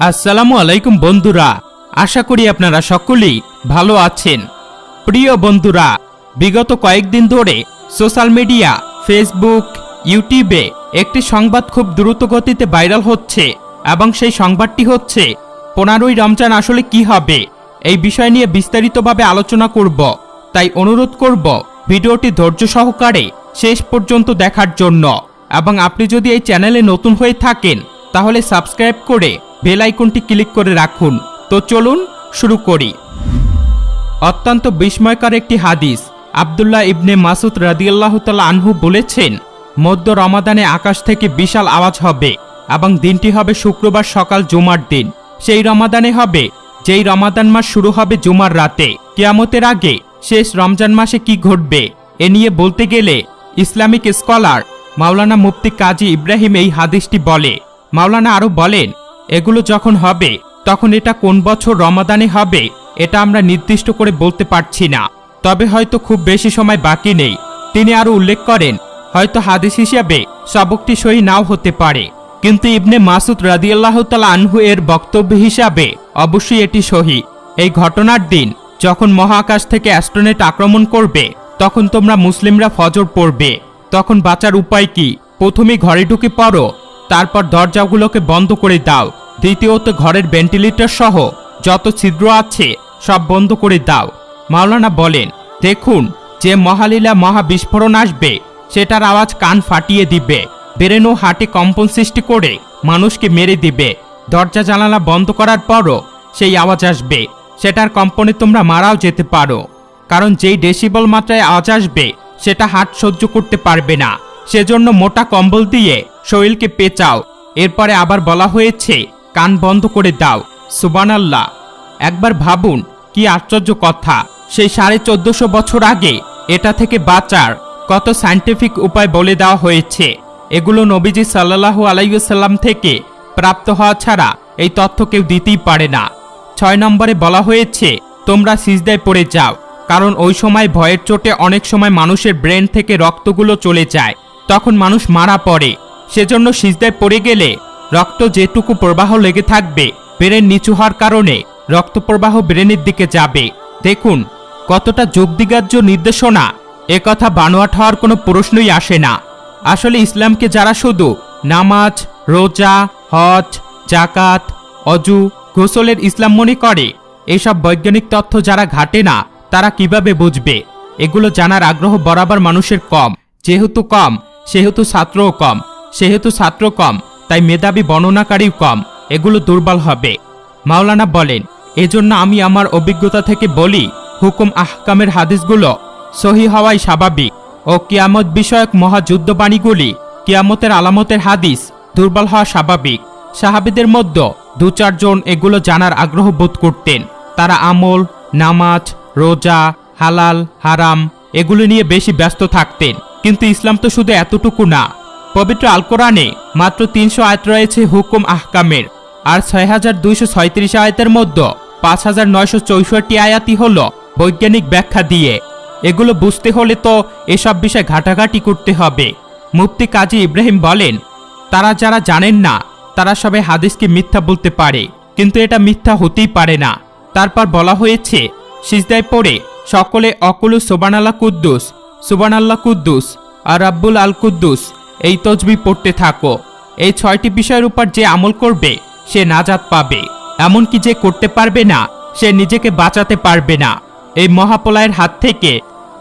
আসসালামু আলাইকুম বন্ধুরা, আশা করি আপনারা সকলেই ভালো আছেন। প্রিয় বন্ধুরা, বিগত কয়েকদিন ধরে সোশ্যাল মিডিয়া, ফেসবুক, ইউটিউবে একটি সংবাদ খুব দ্রুত গতিতে ভাইরাল হচ্ছে এবং সেই সংবাদটি হচ্ছে, পনেরোই রমজান আসলে কি হবে? এই বিষয় নিয়ে বিস্তারিতভাবে আলোচনা করব। তাই অনুরোধ করব ভিডিওটি ধৈর্য সহকারে শেষ পর্যন্ত দেখার জন্য। এবং আপনি যদি এই চ্যানেলে নতুন হয়ে থাকেন, তাহলে সাবস্ক্রাইব করে বেল আইকনটি ক্লিক করে রাখুন। তো চলুন শুরু করি। অত্যন্ত বিস্ময়কর একটি হাদিস। আবদুল্লাহ ইবনে মাসুদ রাদিয়াল্লাহ তালা আনহু বলেছেন, মধ্য রমাদানে আকাশ থেকে বিশাল আওয়াজ হবে এবং দিনটি হবে শুক্রবার সকাল জুমার দিন। সেই রমাদানে হবে, যেই রমাদান মাস শুরু হবে জুমার রাতে। কিয়ামতের আগে শেষ রমজান মাসে কি ঘটবে, এ নিয়ে বলতে গেলে ইসলামিক স্কলার মাওলানা মুফতি কাজী ইব্রাহিম এই হাদিসটি বলে। মাওলানা আরও বলেন এগুলো যখন হবে, তখন এটা কোন বছর রমাদানে হবে, এটা আমরা নির্দিষ্ট করে বলতে পারছি না। তবে হয়তো খুব বেশি সময় বাকি নেই। তিনি আরও উল্লেখ করেন, হয়তো হাদিস হিসাবে সবকটি সহি নাও হতে পারে। কিন্তু ইবনে মাসুদ রাদিয়াল্লাহ তালা আনহু এর বক্তব্য হিসাবে অবশ্যই এটি সহি। এই ঘটনার দিন, যখন মহাকাশ থেকে অ্যাস্ট্রোনেট আক্রমণ করবে, তখন তোমরা মুসলিমরা ফজর পড়বে। তখন বাঁচার উপায় কি? প্রথমে ঘরে ঢুকে পড়ো তারপর দরজাগুলোকে বন্ধ করে দাও। দ্বিতীয়ত ঘরের ভেন্টিলেটর সহ যত ছিদ্র আছে, সব বন্ধ করে দাও। মাওলানা বলেন, দেখুন, যে মহালীলা মহা বিস্ফোরণ আসবে, সেটার আওয়াজ কান ফাটিয়ে দিবে। বেরেনো হাটে কম্পন সৃষ্টি করে মানুষকে মেরে দিবে। দরজা জানালা বন্ধ করার পরও সেই আওয়াজ আসবে। সেটার কম্পনে তোমরা মারাও যেতে পারো। কারণ যেই ডেসিবল মাত্রায় আওয়াজ আসবে, সেটা হাট সহ্য করতে পারবে না। সেজন্য মোটা কম্বল দিয়ে শরীরকে পেঁচাও। এরপরে আবার বলা হয়েছে, কান বন্ধ করে দাও। সুবানাল্লাহ একবার ভাবুন, কি আশ্চর্য কথা। সেই সাড়ে চোদ্দশো বছর আগে এটা থেকে বাঁচার কত সায়েন্টিফিক উপায় বলে দেওয়া হয়েছে। এগুলো নবীজি সাল্লাহু আলাইসাল্লাম থেকে প্রাপ্ত হওয়া ছাড়া এই তথ্য কেউ দিতেই পারে না। ছয় নম্বরে বলা হয়েছে, তোমরা সিজদায় পড়ে যাও, কারণ ওই সময় ভয়ের চোটে অনেক সময় মানুষের ব্রেন থেকে রক্তগুলো চলে যায়। তখন মানুষ মারা পড়ে। সেজন্য সিজদায় পড়ে গেলে রক্ত যেটুকু প্রবাহ লেগে থাকবে ব্রেন নিচু হওয়ার কারণে রক্ত প্রবাহ ব্রেনের দিকে যাবে। দেখুন, কতটা যোগদিগার্য নির্দেশনা। এ কথা বানোয়াট হওয়ার কোনো প্রশ্নই আসে না। আসলে ইসলামকে যারা শুধু নামাজ, রোজা, হজ জাকাত অজু, গোসলের ইসলাম মনে করে, এসব বৈজ্ঞানিক তথ্য যারা ঘাটে না, তারা কীভাবে বুঝবে? এগুলো জানার আগ্রহ বরাবর মানুষের কম। যেহেতু কম, সেহেতু ছাত্রও কম। সেহেতু ছাত্র কম, তাই মেধাবী বর্ণনাকারীও কম, এগুলো দুর্বল হবে। মাওলানা বলেন, এজন্য আমি আমার অভিজ্ঞতা থেকে বলি, হুকুম আহকামের হাদিসগুলো সহি হওয়াই স্বাভাবিক ও কিয়ামত বিষয়ক মহাযুদ্ধবাণীগুলি কিয়ামতের আলামতের হাদিস দুর্বল হওয়া স্বাভাবিক। সাহাবিদের মধ্যে দু চারজন এগুলো জানার আগ্রহ বোধ করতেন। তারা আমল, নামাজ, রোজা, হালাল, হারাম, এগুলো নিয়ে বেশি ব্যস্ত থাকতেন। কিন্তু ইসলাম তো শুধু এতটুকু না পবিত্র আল কোরআনে মাত্র তিনশো আয়াত রয়েছে হুকুম আহকামের। আর ছয় হাজার দুইশো ছয়ত্রিশ আয়াতের মধ্যে পাঁচ হাজার নয়শো চৌষট্টি আয়াতই হল বৈজ্ঞানিক ব্যাখ্যা দিয়ে। এগুলো বুঝতে হলে তো এসব বিষয় ঘাটাঘাটি করতে হবে। মুফতি কাজী ইব্রাহিম বলেন, তারা যারা জানেন না, তারা সবাই হাদিসকে মিথ্যা বলতে পারে। কিন্তু এটা মিথ্যা হতেই পারে না। তারপর বলা হয়েছে, সিজদায় পড়ে সকলে অকুলু সোবান আল্লাহ কুদ্দুস সুবান আল্লাহ কুদ্দুস, আর রাব্বুল আল কুদ্দুস এই তজবি পড়তে থাকো। এই ছয়টি বিষয়ের উপর যে আমল করবে, সে নাজাত পাবে। এমনকি যে করতে পারবে না, সে নিজেকে বাঁচাতে পারবে না। এই মহাপলয়ের হাত থেকে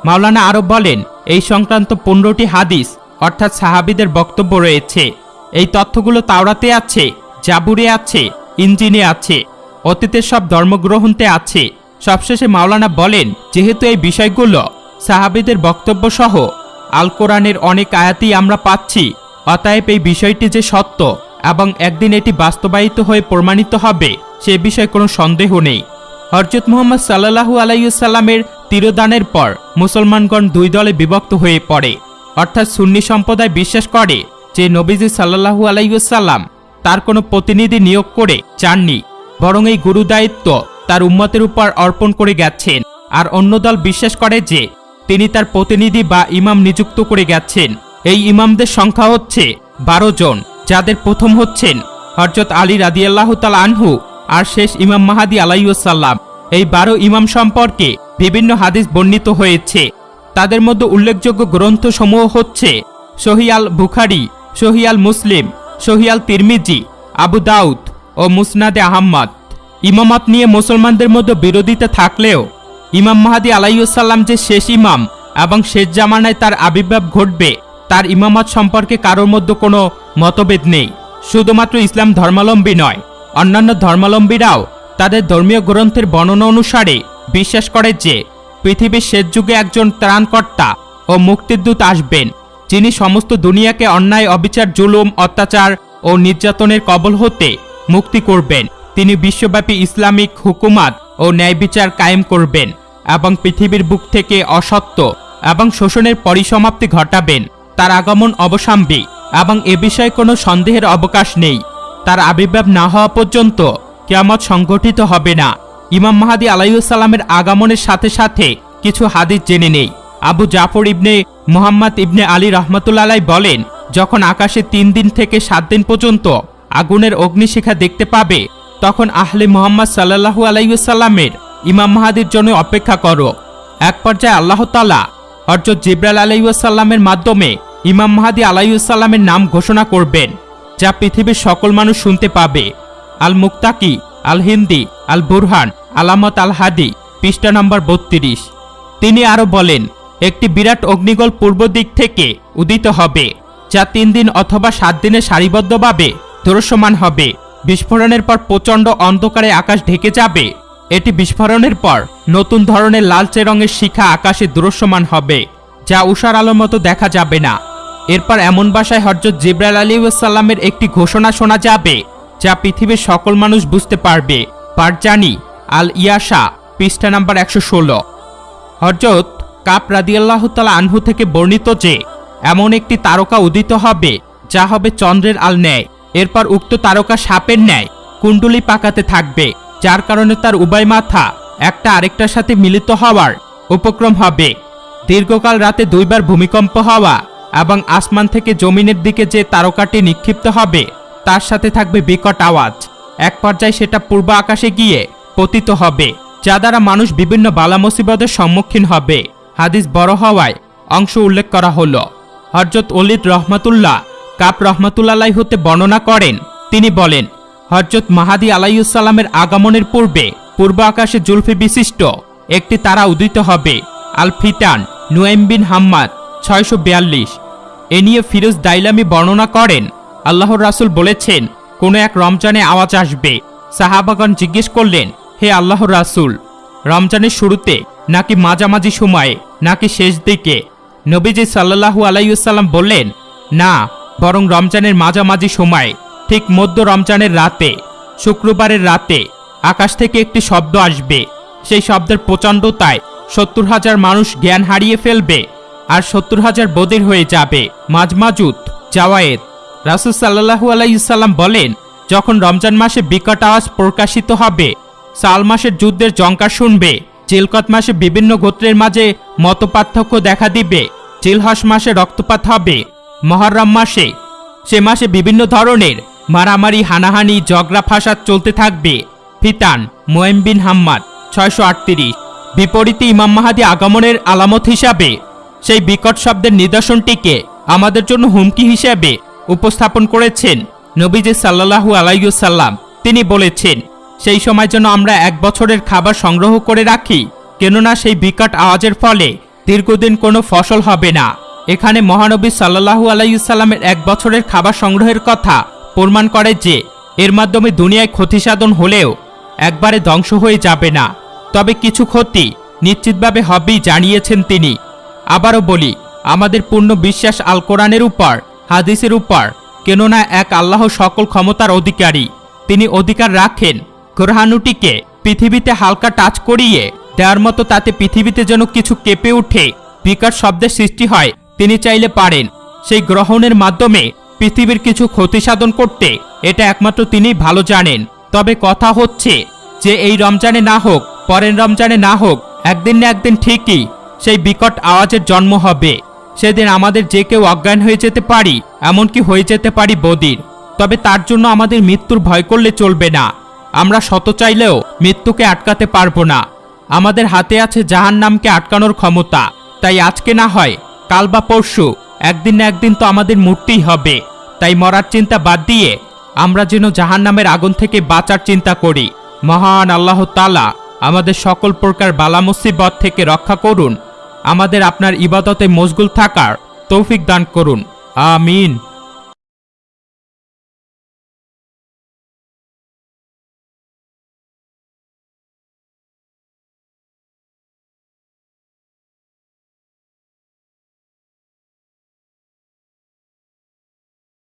মাওলানা আরও বলেন, এই সংক্রান্ত পনেরোটি হাদিস, অর্থাৎ সাহাবিদের বক্তব্য রয়েছে। এই তথ্যগুলো তাওরাতে আছে, জাবুরে আছে ইঞ্জিনে আছে, অতীতের সব ধর্মগ্রহণতে আছে। সবশেষে মাওলানা বলেন, যেহেতু এই বিষয়গুলো সাহাবিদের বক্তব্য সহ আল কোরআনের অনেক আয়াতই আমরা পাচ্ছি। অতএব এই বিষয়টি যে সত্য এবং একদিন এটি বাস্তবায়িত হয়ে প্রমাণিত হবে, সে বিষয়ে কোনো সন্দেহ নেই। হরজত মুহম্মদ সাল্লাহু আলাইসাল্লামের তিরোদানের পর মুসলমানগণ দুই দলে বিভক্ত হয়ে পড়ে। অর্থাৎ সুন্নি সম্প্রদায় বিশ্বাস করে যে নবীজি সাল্লাহু আলাইসাল্লাম তার কোনো প্রতিনিধি নিয়োগ করে চাননি, বরং এই গুরু দায়িত্ব তার উম্মতের উপর অর্পণ করে গেছেন। আর অন্য দল বিশ্বাস করে যে তিনি তার প্রতিনিধি বা ইমাম নিযুক্ত করে গেছেন। এই ইমামদের সংখ্যা হচ্ছে বারো জন, যাদের প্রথম হচ্ছেন হরজত আলী রাদিয়াল্লাহু তাআলা আনহু আর শেষ ইমাম মাহাদি আলাইসাল্লাম এই বারো ইমাম সম্পর্কে বিভিন্ন হাদিস বর্ণিত হয়েছে। তাদের মধ্যে উল্লেখযোগ্য গ্রন্থসমূহ হচ্ছে সহিয়াল বুখারি, সহিয়াল মুসলিম, সহিয়াল তিরমিজি, আবু দাউদ ও মুসনাদে আহম্মদ। ইমামত নিয়ে মুসলমানদের মধ্যে বিরোধিতা থাকলেও ইমাম মাহাদি আলাইসাল্লাম যে শেষ ইমাম এবং শেষ জামানায় তার আবির্ভাব ঘটবে, তার ইমামত সম্পর্কে কারোর মধ্যে কোনো মতভেদ নেই। শুধুমাত্র ইসলাম ধর্মাবলম্বী নয়, অন্যান্য ধর্মাবলম্বীরাও তাদের ধর্মীয় গ্রন্থের বর্ণনা অনুসারে বিশ্বাস করে যে, পৃথিবীর শেষ যুগে একজন ত্রাণকর্তা ও মুক্তিদূত আসবেন, যিনি সমস্ত দুনিয়াকে অন্যায়, অবিচার, জুলুম, অত্যাচার ও নির্যাতনের কবল হতে মুক্তি করবেন। তিনি বিশ্বব্যাপী ইসলামিক হুকুমাত ও ন্যায় বিচার কায়েম করবেন এবং পৃথিবীর বুক থেকে অসত্য এবং শোষণের পরিসমাপ্তি ঘটাবেন। তার আগমন অবসাম্বী এবং এ বিষয়ে কোনো সন্দেহের অবকাশ নেই। তার আবির্ভাব না হওয়া পর্যন্ত কিয়ামত সংগঠিত হবে না। ইমাম মাহাদি আলাইসাল্লামের আগমনের সাথে সাথে কিছু হাদিস জেনে নেই। আবু জাফর ইবনে মুহাম্মদ ইবনে আলী রহমতুল্লাহ বলেন, যখন আকাশে তিন দিন থেকে সাত দিন পর্যন্ত আগুনের অগ্নিশিখা দেখতে পাবে তখন আহলে মোহাম্মদ সাল্লাহু আলাইসাল্লামের ইমাম মাহাদির জন্য অপেক্ষা করো। এক পর্যায়ে আল্লাহ তালা হরজত জিব্রাল আলাইসাল্লামের মাধ্যমে ইমাম মাহাদি আলাইসাল্লামের নাম ঘোষণা করবেন, যা পৃথিবীর সকল মানুষ শুনতে পাবে। আল মুক্তাকি আল হিন্দি আল বুরহান আলামত আল হাদি পৃষ্ঠা নম্বর বত্রিশ। তিনি আরও বলেন, একটি বিরাট অগ্নিগোল পূর্ব দিক থেকে উদিত হবে, যা তিন দিন অথবা সাত দিনে সারিবদ্ধভাবে দৃশ্যমান হবে। বিস্ফোরণের পর প্রচণ্ড অন্ধকারে আকাশ ঢেকে যাবে। এটি বিস্ফোরণের পর নতুন ধরনের লালচে রঙের শিখা আকাশে দৃশ্যমান হবে, যা উষার আলোর মতো দেখা যাবে না। এরপর এমন বাসায় হরজত জিব্রাইল আলী সাল্লামের একটি ঘোষণা শোনা যাবে, যা পৃথিবীর সকল মানুষ বুঝতে পারবে। পারজানি আল ইয়াশা পৃষ্ঠা নাম্বার একশো ষোলো। হরজত কাপ রাদিয়াল্লাহ তালা আনহু থেকে বর্ণিত যে, এমন একটি তারকা উদিত হবে, যা হবে চন্দ্রের আল ন্যায় এরপর উক্ত তারকা সাপের ন্যায় কুণ্ডলি পাকাতে থাকবে, যার কারণে তার উভয় মাথা একটা আরেকটার সাথে মিলিত হওয়ার উপক্রম হবে। দীর্ঘকাল রাতে দুইবার ভূমিকম্প হওয়া এবং আসমান থেকে জমিনের দিকে যে তারকাটি নিক্ষিপ্ত হবে, তার সাথে থাকবে বিকট আওয়াজ। এক পর্যায়ে সেটা পূর্ব আকাশে গিয়ে পতিত হবে, যা দ্বারা মানুষ বিভিন্ন বালা মুসিবতের সম্মুখীন হবে। হাদিস বড় হওয়ায় অংশ উল্লেখ করা হলো। হরজত অলিদ রহমাতুল্লাহ কাপ রহমাতুল্লাহ হতে বর্ণনা করেন। তিনি বলেন হরজত মাহাদি আলাইসাল্লামের আগমনের পূর্বে পূর্ব আকাশে জুলফি বিশিষ্ট একটি তারা উদিত হবে আল ফিতান নুয়াইম বিন হাম্মাদ ছয়শো বিয়াল্লিশ। এ নিয়ে ফিরোজ দাইলামি বর্ণনা করেন। আল্লাহর রাসুল বলেছেন, কোনো এক রমজানে আওয়াজ আসবে। সাহাবাগণ জিজ্ঞেস করলেন, হে আল্লাহর রাসুল, রমজানের শুরুতে নাকি মাঝামাঝি সময়ে, নাকি শেষ দিকে নবীজি সাল্লাহু আলাইসাল্লাম বললেন, না বরং রমজানের মাঝামাঝি সময়ে, ঠিক মধ্য রমজানের রাতে, শুক্রবারের রাতে, আকাশ থেকে একটি শব্দ আসবে। সেই শব্দের প্রচণ্ডতায় সত্তর হাজার মানুষ জ্ঞান হারিয়ে ফেলবে আর সত্তর হাজার বদির হয়ে যাবে। মাঝমাজুত জাওয়ায়েত। রাসুল সাল্লাহু আলাইসাল্লাম বলেন, যখন রমজান মাসে বিকট আওয়াজ প্রকাশিত হবে, সাল মাসের যুদ্ধের জঙ্কার শুনবে চিলকত মাসে বিভিন্ন গোত্রের মাঝে মতপার্থক্য দেখা দিবে চিলহস মাসে রক্তপাত হবে। মহরম মাসে। সে মাসে বিভিন্ন ধরনের মারামারি, হানাহানি জগরা ফাসাদ চলতে থাকবে। ফিতান মোয়েম বিন হাম্মাদ, ছয়শো আটত্রিশ। বিপরীতে ইমাম মাহাদি আগমনের আলামত হিসাবে সেই বিকট শব্দের নিদর্শনটিকে আমাদের জন্য হুমকি হিসাবে উপস্থাপন করেছেন নবীজি সাল্লাহু আলাইসাল্লাম তিনি বলেছেন, সেই সময় যেন আমরা এক বছরের খাবার সংগ্রহ করে রাখি, কেননা সেই বিকট আওয়াজের ফলে দীর্ঘদিন কোনো ফসল হবে না। এখানে মহানবী সাল্লাহু আলাইসাল্লামের এক বছরের খাবার সংগ্রহের কথা প্রমাণ করে যে এর মাধ্যমে দুনিয়ায় ক্ষতি সাধন হলেও একবারে ধ্বংস হয়ে যাবে না। তবে কিছু ক্ষতি নিশ্চিতভাবে হবেই জানিয়েছেন তিনি। আবারও বলি, আমাদের পূর্ণ বিশ্বাস আল কোরআনের উপর, হাদিসের উপর, কেননা এক আল্লাহ সকল ক্ষমতার অধিকারী। তিনি অধিকার রাখেন গ্রহাণুটিকে পৃথিবীতে হালকা টাচ করিয়ে দেওয়ার মতো তাতে পৃথিবীতে যেন কিছু কেঁপে উঠে বিকট শব্দের সৃষ্টি হয় তিনি চাইলে পারেন। সেই গ্রহণের মাধ্যমে পৃথিবীর কিছু ক্ষতি সাধন করতে, এটা একমাত্র তিনিই ভালো জানেন। তবে কথা হচ্ছে যে, এই রমজানে না হোক, পরের রমজানে না হোক, একদিন না একদিন ঠিকই সেই বিকট আওয়াজের জন্ম হবে। সেদিন আমাদের যে কেউ অজ্ঞান হয়ে যেতে পারি, এমনকি হয়ে যেতে পারি বদির। তবে তার জন্য আমাদের মৃত্যুর ভয় করলে চলবে না। আমরা শত চাইলেও মৃত্যুকে আটকাতে পারব না। আমাদের হাতে আছে জাহান নামকে আটকানোর ক্ষমতা। তাই আজকে না হয় কাল বা পরশু, একদিন না একদিন তো আমাদের মরতেই হবে। তাই মরার চিন্তা বাদ দিয়ে আমরা যেন জাহান নামের আগুন থেকে বাঁচার চিন্তা করি। মহান আল্লাহ তালা আমাদের সকল প্রকার বালা মুসিবত থেকে রক্ষা করুন। আমাদের আপনার ইবাদতে মশগুল থাকার তৌফিক দান করুন। আমিন।